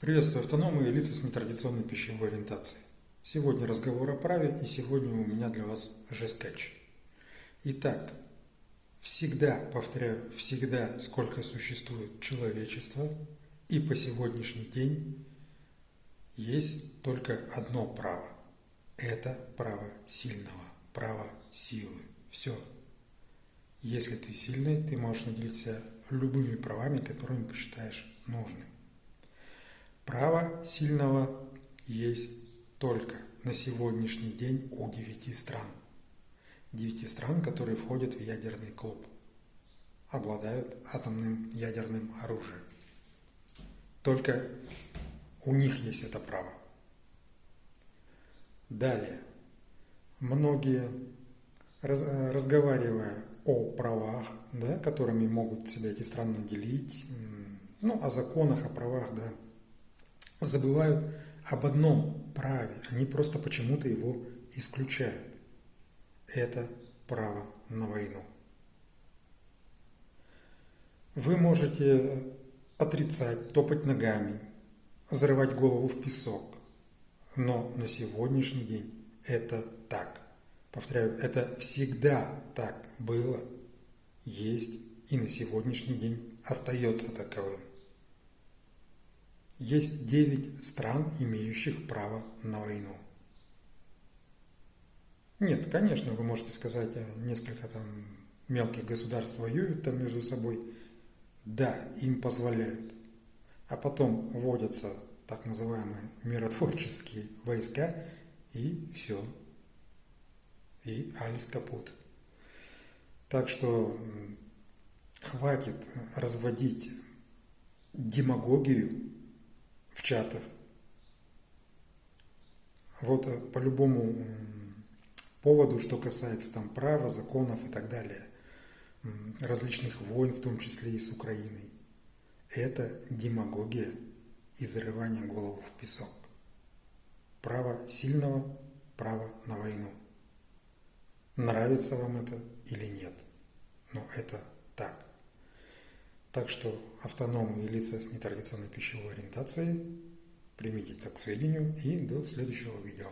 Приветствую автономы и лица с нетрадиционной пищевой ориентацией. Сегодня разговор о праве, и сегодня у меня для вас жескетч. Итак, всегда, повторяю, всегда, сколько существует человечество, и по сегодняшний день есть только одно право. Это право сильного, право силы. Все. Если ты сильный, ты можешь наделиться любыми правами, которыми посчитаешь нужным. Право сильного есть только на сегодняшний день у девяти стран. Девяти стран, которые входят в ядерный клуб, обладают атомным ядерным оружием. Только у них есть это право. Далее. Многие, разговаривая о правах, да, которыми могут себя эти страны наделить, ну, о законах, о правах, да, забывают об одном праве. Они просто почему-то его исключают. Это право на войну. Вы можете отрицать, топать ногами, зарывать голову в песок. Но на сегодняшний день это так. Повторяю, это всегда так было, есть и на сегодняшний день остается таковым. Есть девять стран, имеющих право на войну. Нет, конечно, вы можете сказать, а несколько там мелких государств воюют там между собой. Да, им позволяют. А потом вводятся так называемые миротворческие войска, и все. И Алис капут. Так что хватит разводить демагогию в чатах. Вот э, по любому поводу, что касается там права, законов и так далее, различных войн, в том числе и с Украиной. Это демагогия и зарывание голову в песок. Право сильного, право на войну. Нравится вам это или нет, но это. Так что автономы и лица с нетрадиционной пищевой ориентацией примите так к сведению и до следующего видео.